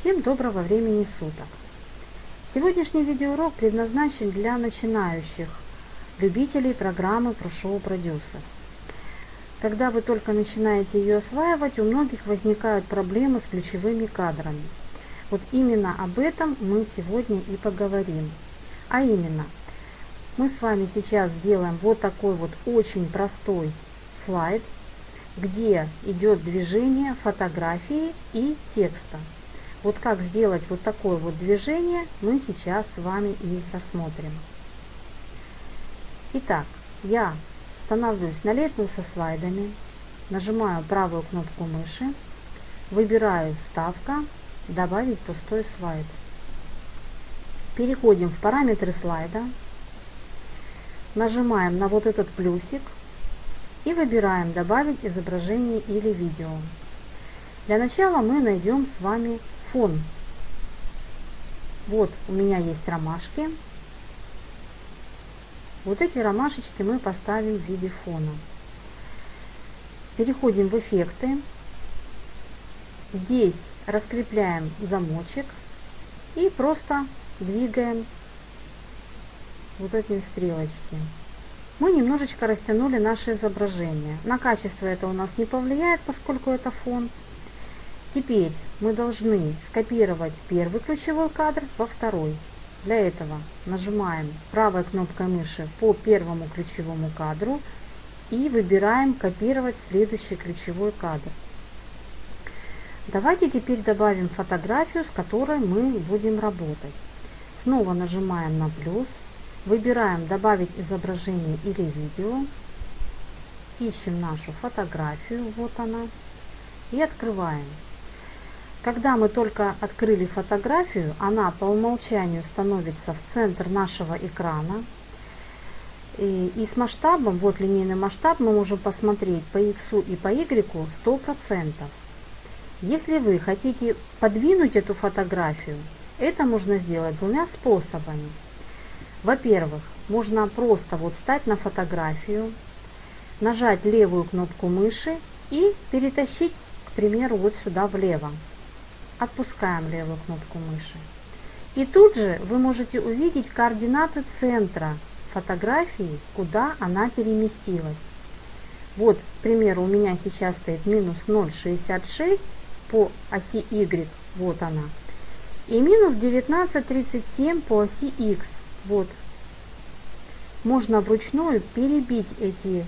Всем доброго времени суток! Сегодняшний видеоурок предназначен для начинающих любителей программы ProShow Producer. Когда вы только начинаете ее осваивать, у многих возникают проблемы с ключевыми кадрами. Вот именно об этом мы сегодня и поговорим. А именно, мы с вами сейчас сделаем вот такой вот очень простой слайд, где идет движение фотографии и текста. Вот как сделать вот такое вот движение, мы сейчас с вами и рассмотрим. Итак, я становлюсь на лету со слайдами, нажимаю правую кнопку мыши, выбираю «Вставка», «Добавить пустой слайд». Переходим в параметры слайда, нажимаем на вот этот плюсик и выбираем «Добавить изображение или видео». Для начала мы найдем с вами фон. Вот у меня есть ромашки. Вот эти ромашечки мы поставим в виде фона. Переходим в эффекты. Здесь раскрепляем замочек и просто двигаем вот эти стрелочки. Мы немножечко растянули наше изображение. На качество это у нас не повлияет, поскольку это фон. Теперь мы должны скопировать первый ключевой кадр во второй. Для этого нажимаем правой кнопкой мыши по первому ключевому кадру и выбираем копировать следующий ключевой кадр. Давайте теперь добавим фотографию, с которой мы будем работать. Снова нажимаем на плюс, выбираем добавить изображение или видео, ищем нашу фотографию, вот она, и открываем. Когда мы только открыли фотографию, она по умолчанию становится в центр нашего экрана. И, и с масштабом, вот линейный масштаб, мы можем посмотреть по x и по y 100%. Если вы хотите подвинуть эту фотографию, это можно сделать двумя способами. Во-первых, можно просто вот встать на фотографию, нажать левую кнопку мыши и перетащить, к примеру, вот сюда влево. Отпускаем левую кнопку мыши. И тут же вы можете увидеть координаты центра фотографии, куда она переместилась. Вот, к примеру, у меня сейчас стоит минус 0,66 по оси Y, вот она. И минус 19,37 по оси X, вот. Можно вручную перебить эти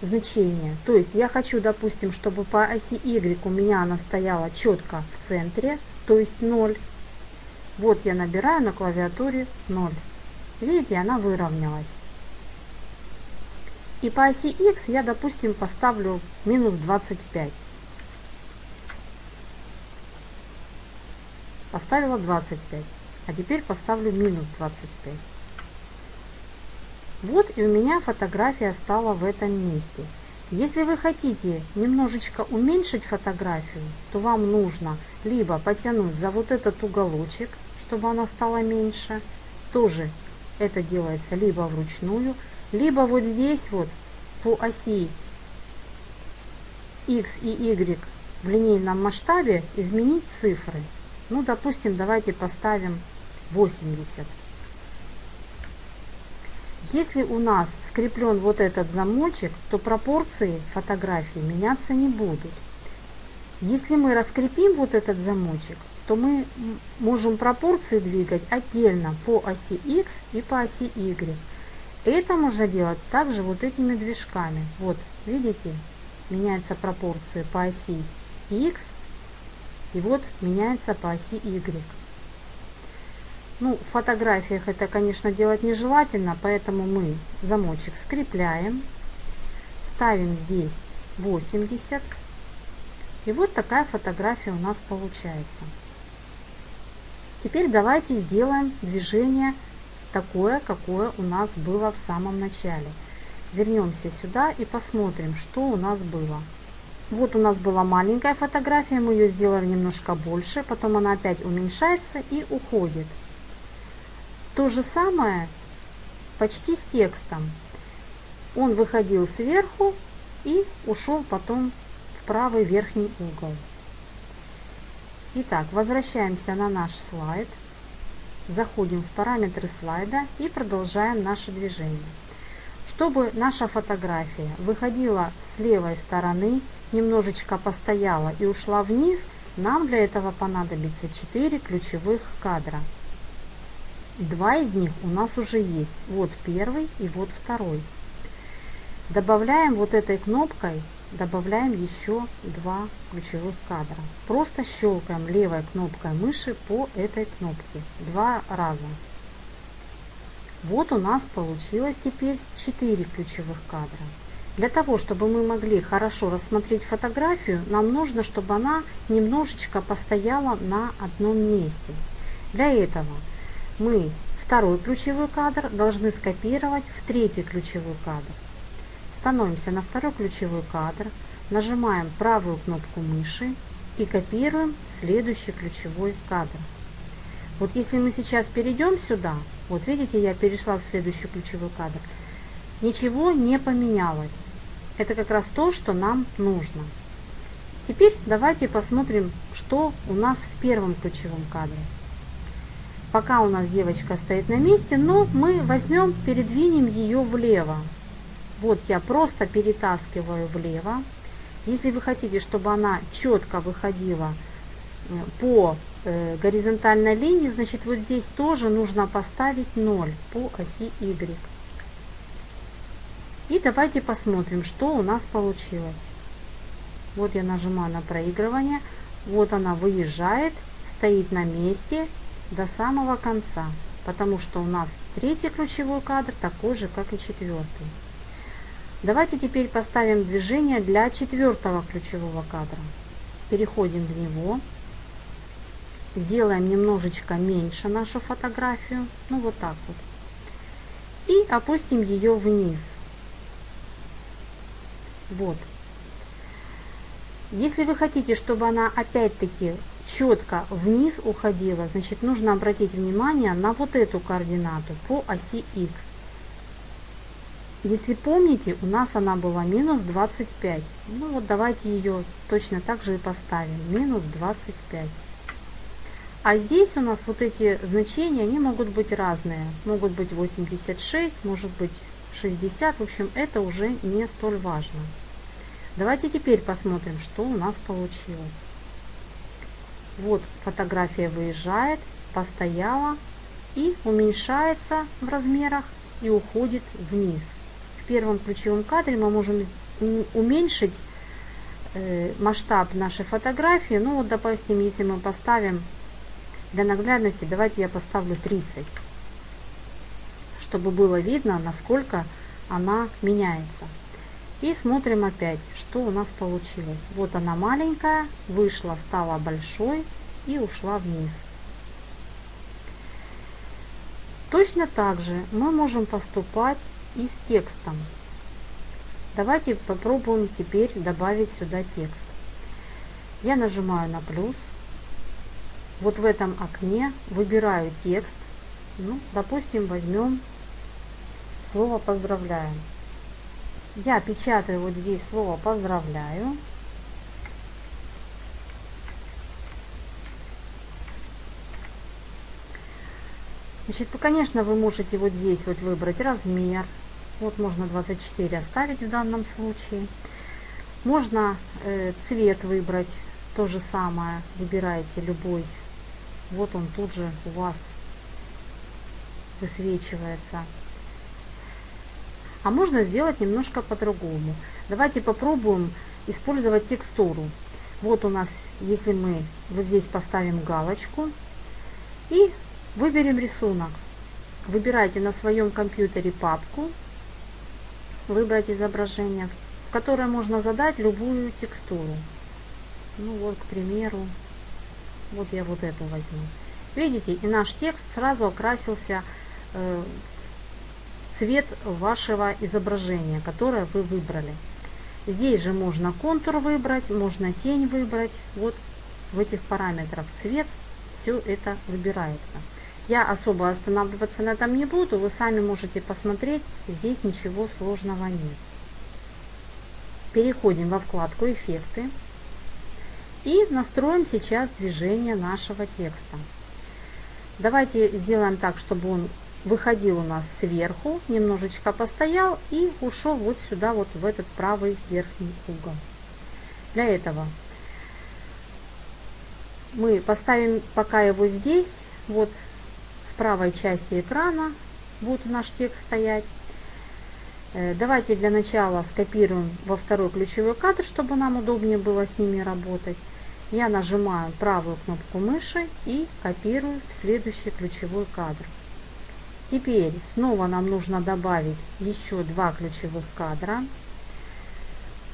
значение. То есть я хочу, допустим, чтобы по оси Y у меня она стояла четко в центре, то есть 0. Вот я набираю на клавиатуре 0. Видите, она выровнялась. И по оси X я, допустим, поставлю минус 25. Поставила 25. А теперь поставлю минус 25. Вот и у меня фотография стала в этом месте. Если вы хотите немножечко уменьшить фотографию, то вам нужно либо потянуть за вот этот уголочек, чтобы она стала меньше. Тоже это делается либо вручную, либо вот здесь вот по оси x и y в линейном масштабе изменить цифры. Ну, допустим, давайте поставим 80. Если у нас скреплен вот этот замочек, то пропорции фотографии меняться не будут. Если мы раскрепим вот этот замочек, то мы можем пропорции двигать отдельно по оси X и по оси Y. Это можно делать также вот этими движками. Вот, видите, меняются пропорции по оси X и вот меняется по оси Y. Ну, в фотографиях это, конечно, делать нежелательно, поэтому мы замочек скрепляем, ставим здесь 80. И вот такая фотография у нас получается. Теперь давайте сделаем движение такое, какое у нас было в самом начале. Вернемся сюда и посмотрим, что у нас было. Вот у нас была маленькая фотография, мы ее сделали немножко больше, потом она опять уменьшается и уходит. То же самое почти с текстом. Он выходил сверху и ушел потом в правый верхний угол. Итак, возвращаемся на наш слайд. Заходим в параметры слайда и продолжаем наше движение. Чтобы наша фотография выходила с левой стороны, немножечко постояла и ушла вниз, нам для этого понадобится 4 ключевых кадра. Два из них у нас уже есть. Вот первый и вот второй. Добавляем вот этой кнопкой, добавляем еще два ключевых кадра. Просто щелкаем левой кнопкой мыши по этой кнопке два раза. Вот у нас получилось теперь 4 ключевых кадра. Для того, чтобы мы могли хорошо рассмотреть фотографию, нам нужно, чтобы она немножечко постояла на одном месте. Для этого мы второй ключевой кадр должны скопировать в третий ключевой кадр. Становимся на второй ключевой кадр, нажимаем правую кнопку мыши и копируем следующий ключевой кадр. Вот если мы сейчас перейдем сюда, вот видите, я перешла в следующий ключевой кадр, ничего не поменялось. Это как раз то, что нам нужно. Теперь давайте посмотрим, что у нас в первом ключевом кадре. Пока у нас девочка стоит на месте, но мы возьмем, передвинем ее влево. Вот я просто перетаскиваю влево. Если вы хотите, чтобы она четко выходила э, по э, горизонтальной линии, значит вот здесь тоже нужно поставить 0 по оси Y. И давайте посмотрим, что у нас получилось. Вот я нажимаю на проигрывание. Вот она выезжает, стоит на месте до самого конца. Потому что у нас третий ключевой кадр такой же, как и четвертый. Давайте теперь поставим движение для четвертого ключевого кадра. Переходим в него. Сделаем немножечко меньше нашу фотографию. Ну вот так вот. И опустим ее вниз. Вот. Если вы хотите, чтобы она опять-таки четко вниз уходила, значит нужно обратить внимание на вот эту координату по оси X. Если помните, у нас она была минус 25. Ну вот давайте ее точно так же и поставим. Минус 25. А здесь у нас вот эти значения, они могут быть разные. Могут быть 86, может быть 60. В общем, это уже не столь важно. Давайте теперь посмотрим, что у нас получилось. Вот фотография выезжает, постояла и уменьшается в размерах и уходит вниз первом ключевом кадре мы можем уменьшить э, масштаб нашей фотографии. Ну вот, допустим, если мы поставим для наглядности, давайте я поставлю 30, чтобы было видно, насколько она меняется. И смотрим опять, что у нас получилось. Вот она маленькая, вышла, стала большой и ушла вниз. Точно так же мы можем поступать и с текстом. Давайте попробуем теперь добавить сюда текст. Я нажимаю на плюс. Вот в этом окне выбираю текст. Ну, допустим, возьмем слово «поздравляем». Я печатаю вот здесь слово «поздравляю». Значит, конечно, вы можете вот здесь вот выбрать размер. Вот можно 24 оставить в данном случае. Можно э, цвет выбрать, то же самое. Выбираете любой. Вот он тут же у вас высвечивается. А можно сделать немножко по-другому. Давайте попробуем использовать текстуру. Вот у нас, если мы вот здесь поставим галочку и Выберем рисунок. Выбирайте на своем компьютере папку, выбрать изображение, в которое можно задать любую текстуру. Ну вот, к примеру, вот я вот эту возьму. Видите, и наш текст сразу окрасился э, цвет вашего изображения, которое вы выбрали. Здесь же можно контур выбрать, можно тень выбрать. Вот в этих параметрах цвет, все это выбирается. Я особо останавливаться на этом не буду, вы сами можете посмотреть, здесь ничего сложного нет. Переходим во вкладку «Эффекты» И настроим сейчас движение нашего текста. Давайте сделаем так, чтобы он выходил у нас сверху, немножечко постоял и ушел вот сюда, вот в этот правый верхний угол. Для этого мы поставим пока его здесь, вот в правой части экрана будет наш текст стоять. Э, давайте для начала скопируем во второй ключевой кадр, чтобы нам удобнее было с ними работать. Я нажимаю правую кнопку мыши и копирую в следующий ключевой кадр. Теперь снова нам нужно добавить еще два ключевых кадра.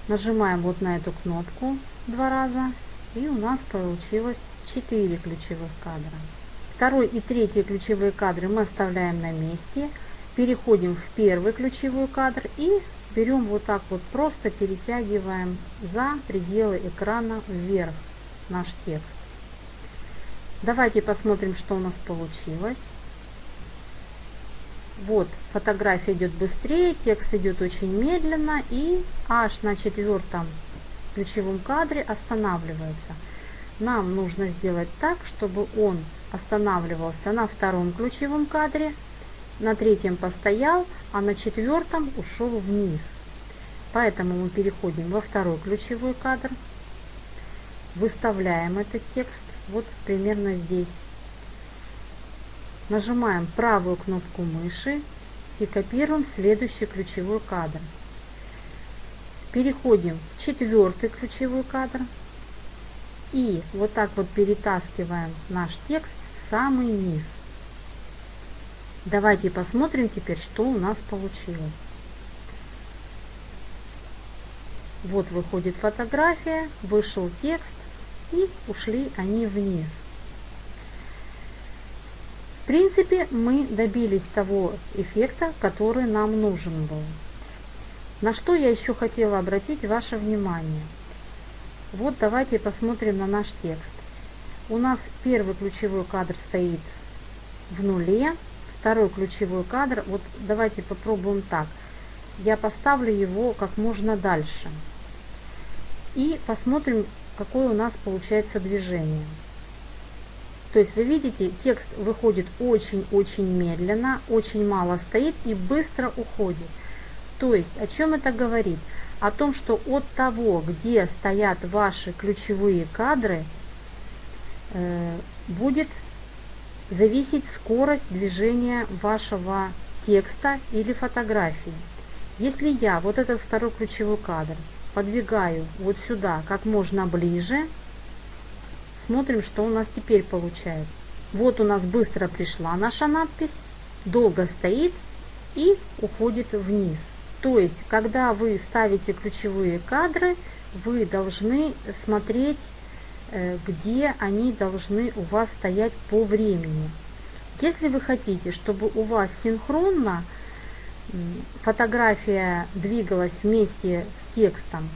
Нажимаем вот на эту кнопку два раза и у нас получилось 4 ключевых кадра. Второй и третий ключевые кадры мы оставляем на месте. Переходим в первый ключевой кадр и берем вот так вот, просто перетягиваем за пределы экрана вверх наш текст. Давайте посмотрим, что у нас получилось. Вот, фотография идет быстрее, текст идет очень медленно и аж на четвертом ключевом кадре останавливается. Нам нужно сделать так, чтобы он останавливался на втором ключевом кадре, на третьем постоял, а на четвертом ушел вниз. Поэтому мы переходим во второй ключевой кадр, выставляем этот текст вот примерно здесь. Нажимаем правую кнопку мыши и копируем следующий ключевой кадр. Переходим в четвертый ключевой кадр и вот так вот перетаскиваем наш текст в самый низ. Давайте посмотрим теперь, что у нас получилось. Вот выходит фотография, вышел текст и ушли они вниз. В принципе, мы добились того эффекта, который нам нужен был. На что я еще хотела обратить ваше внимание. Вот давайте посмотрим на наш текст. У нас первый ключевой кадр стоит в нуле, второй ключевой кадр, вот давайте попробуем так. Я поставлю его как можно дальше. И посмотрим, какое у нас получается движение. То есть вы видите, текст выходит очень-очень медленно, очень мало стоит и быстро уходит. То есть о чем это говорит? О том, что от того, где стоят ваши ключевые кадры, э, будет зависеть скорость движения вашего текста или фотографии. Если я вот этот второй ключевой кадр подвигаю вот сюда как можно ближе, смотрим, что у нас теперь получается. Вот у нас быстро пришла наша надпись, долго стоит и уходит вниз. То есть, когда вы ставите ключевые кадры, вы должны смотреть, э, где они должны у вас стоять по времени. Если вы хотите, чтобы у вас синхронно фотография двигалась вместе с текстом,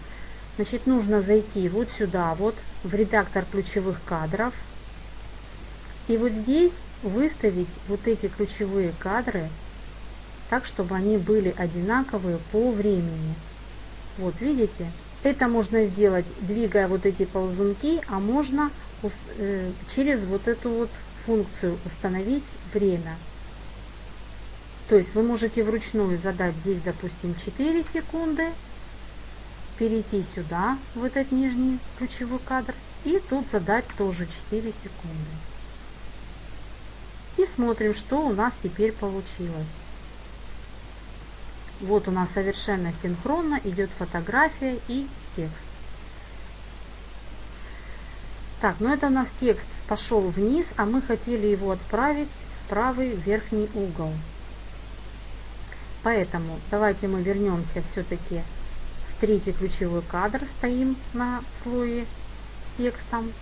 значит нужно зайти вот сюда, вот в редактор ключевых кадров. И вот здесь выставить вот эти ключевые кадры так, чтобы они были одинаковые по времени. Вот видите? Это можно сделать, двигая вот эти ползунки, а можно э, через вот эту вот функцию установить время. То есть вы можете вручную задать здесь, допустим, 4 секунды, перейти сюда, в этот нижний ключевой кадр, и тут задать тоже 4 секунды. И смотрим, что у нас теперь получилось. Вот у нас совершенно синхронно идет фотография и текст. Так, ну это у нас текст пошел вниз, а мы хотели его отправить в правый верхний угол. Поэтому давайте мы вернемся все-таки третий ключевой кадр, стоим на слое с текстом.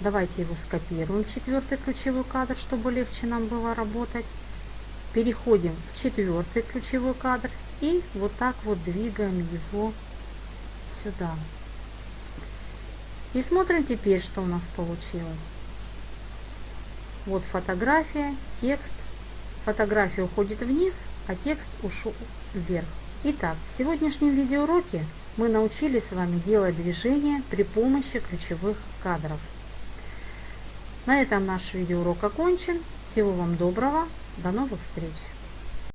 Давайте его скопируем четвертый ключевой кадр, чтобы легче нам было работать. Переходим в четвертый ключевой кадр и вот так вот двигаем его сюда. И смотрим теперь, что у нас получилось. Вот фотография, текст. Фотография уходит вниз, а текст ушел вверх. Итак, в сегодняшнем видеоуроке мы научились с вами делать движения при помощи ключевых кадров. На этом наш видеоурок окончен. Всего вам доброго. До новых встреч!